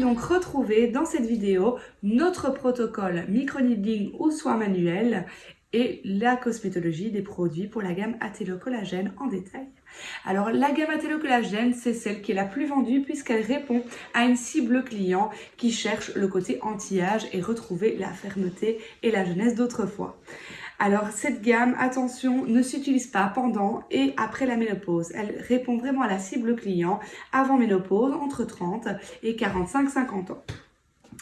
donc retrouvez dans cette vidéo notre protocole microneedling ou soins manuels et la cosmétologie des produits pour la gamme Athélocollagène en détail. Alors la gamme Athélocollagène, c'est celle qui est la plus vendue puisqu'elle répond à une cible client qui cherche le côté anti-âge et retrouver la fermeté et la jeunesse d'autrefois. Alors cette gamme, attention, ne s'utilise pas pendant et après la ménopause. Elle répond vraiment à la cible client avant ménopause, entre 30 et 45-50 ans.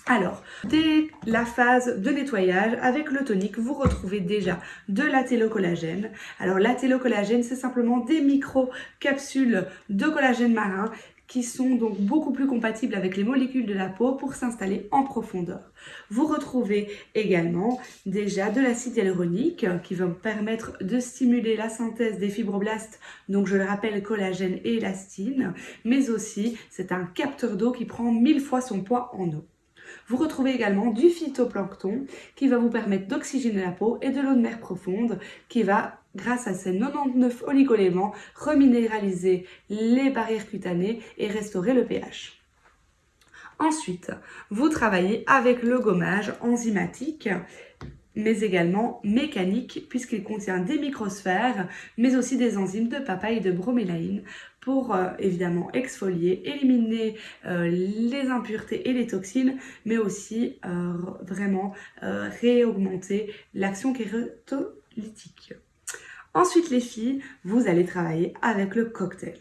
Alors, dès la phase de nettoyage, avec le tonique, vous retrouvez déjà de l'athélocollagène. Alors, l'athélocollagène, c'est simplement des micro-capsules de collagène marin qui sont donc beaucoup plus compatibles avec les molécules de la peau pour s'installer en profondeur. Vous retrouvez également déjà de l'acide hyaluronique qui va permettre de stimuler la synthèse des fibroblastes, donc je le rappelle collagène et élastine, mais aussi c'est un capteur d'eau qui prend mille fois son poids en eau. Vous retrouvez également du phytoplancton qui va vous permettre d'oxygéner la peau et de l'eau de mer profonde qui va grâce à ces 99 oligoéléments, reminéraliser les barrières cutanées et restaurer le pH. Ensuite, vous travaillez avec le gommage enzymatique mais également mécanique puisqu'il contient des microsphères mais aussi des enzymes de papaye et de bromélaïne pour euh, évidemment exfolier, éliminer euh, les impuretés et les toxines mais aussi euh, vraiment réaugmenter l'action kérotolytique. Ensuite les filles, vous allez travailler avec le cocktail.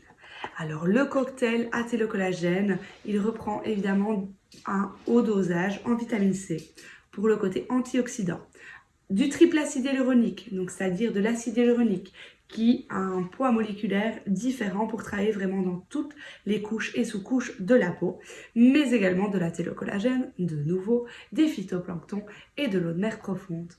Alors le cocktail collagène, il reprend évidemment un haut dosage en vitamine C pour le côté antioxydant. Du triple acide hyaluronique, donc c'est-à-dire de l'acide hyaluronique qui a un poids moléculaire différent pour travailler vraiment dans toutes les couches et sous-couches de la peau, mais également de la télocollagène, de nouveau, des phytoplanctons et de l'eau de mer profonde.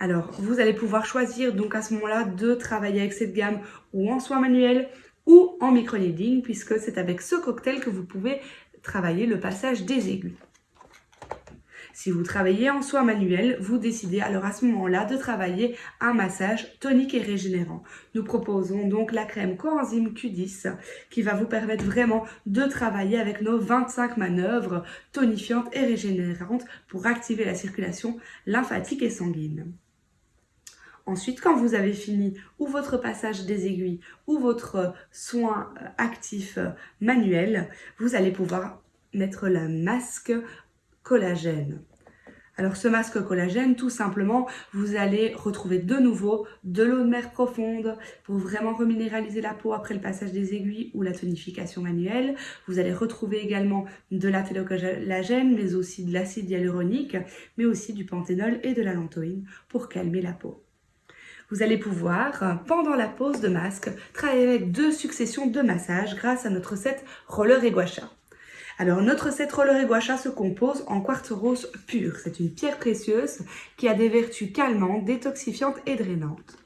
Alors, vous allez pouvoir choisir donc à ce moment-là de travailler avec cette gamme ou en soins manuels ou en micro-needling puisque c'est avec ce cocktail que vous pouvez travailler le passage des aiguilles. Si vous travaillez en soins manuels, vous décidez alors à ce moment-là de travailler un massage tonique et régénérant. Nous proposons donc la crème coenzyme Q10 qui va vous permettre vraiment de travailler avec nos 25 manœuvres tonifiantes et régénérantes pour activer la circulation lymphatique et sanguine. Ensuite, quand vous avez fini ou votre passage des aiguilles ou votre soin euh, actif euh, manuel, vous allez pouvoir mettre la masque collagène. Alors ce masque collagène, tout simplement, vous allez retrouver de nouveau de l'eau de mer profonde pour vraiment reminéraliser la peau après le passage des aiguilles ou la tonification manuelle. Vous allez retrouver également de la télocollagène, mais aussi de l'acide hyaluronique, mais aussi du panthénol et de la lantoïne pour calmer la peau. Vous allez pouvoir, pendant la pose de masque, travailler avec deux successions de massages grâce à notre set Roller et Guacha. Alors notre set Roller et Guacha se compose en quartz rose pur. C'est une pierre précieuse qui a des vertus calmantes, détoxifiantes et drainantes.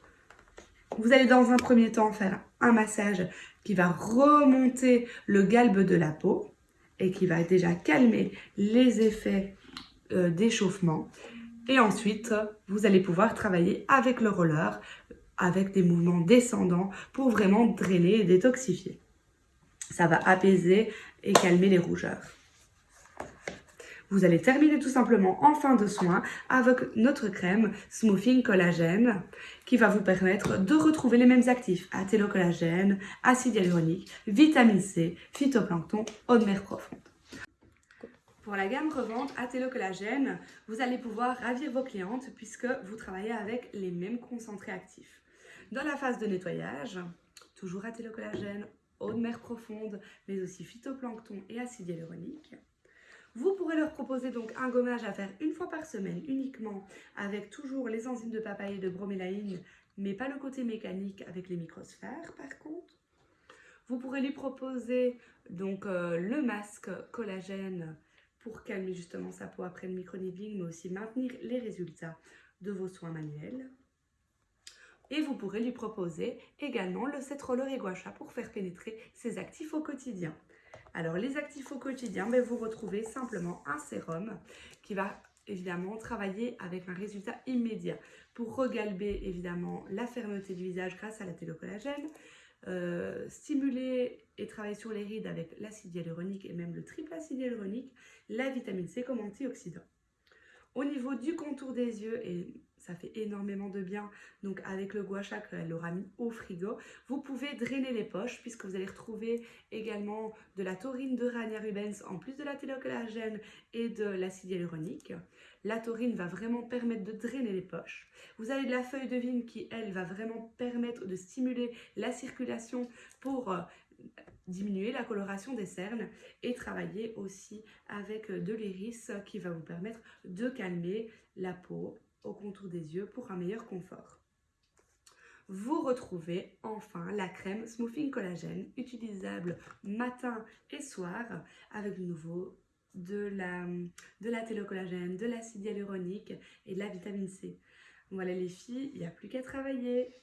Vous allez dans un premier temps faire un massage qui va remonter le galbe de la peau et qui va déjà calmer les effets euh, d'échauffement. Et ensuite, vous allez pouvoir travailler avec le roller, avec des mouvements descendants pour vraiment drainer et détoxifier. Ça va apaiser et calmer les rougeurs. Vous allez terminer tout simplement en fin de soin avec notre crème Smoothing Collagène qui va vous permettre de retrouver les mêmes actifs athélocollagène, acide hyaluronique, vitamine C, phytoplancton, eau de mer profonde. Pour la gamme revente Athélocollagène, vous allez pouvoir ravir vos clientes puisque vous travaillez avec les mêmes concentrés actifs. Dans la phase de nettoyage, toujours Athélocollagène, eau de mer profonde, mais aussi phytoplancton et acide hyaluronique. Vous pourrez leur proposer donc un gommage à faire une fois par semaine uniquement avec toujours les enzymes de papaye et de bromélaïne, mais pas le côté mécanique avec les microsphères par contre. Vous pourrez lui proposer donc euh, le masque collagène pour calmer justement sa peau après le micro-needling, mais aussi maintenir les résultats de vos soins manuels. Et vous pourrez lui proposer également le set roller et gua pour faire pénétrer ses actifs au quotidien. Alors les actifs au quotidien, ben, vous retrouvez simplement un sérum qui va évidemment travailler avec un résultat immédiat pour regalber évidemment la fermeté du visage grâce à la télocollagène, euh, stimuler et travailler sur les rides avec l'acide hyaluronique et même le triple acide hyaluronique, la vitamine C comme antioxydant. Au niveau du contour des yeux, et ça fait énormément de bien, donc avec le gua sha qu'elle aura mis au frigo, vous pouvez drainer les poches puisque vous allez retrouver également de la taurine de Rania rubens en plus de la télocollagène et de l'acide hyaluronique. La taurine va vraiment permettre de drainer les poches. Vous avez de la feuille de vigne qui, elle, va vraiment permettre de stimuler la circulation pour euh, diminuer la coloration des cernes et travailler aussi avec de l'iris qui va vous permettre de calmer la peau contour des yeux pour un meilleur confort. Vous retrouvez enfin la crème Smoothing Collagène utilisable matin et soir avec de nouveau de la, de la télocollagène, de l'acide hyaluronique et de la vitamine C. Voilà les filles, il n'y a plus qu'à travailler.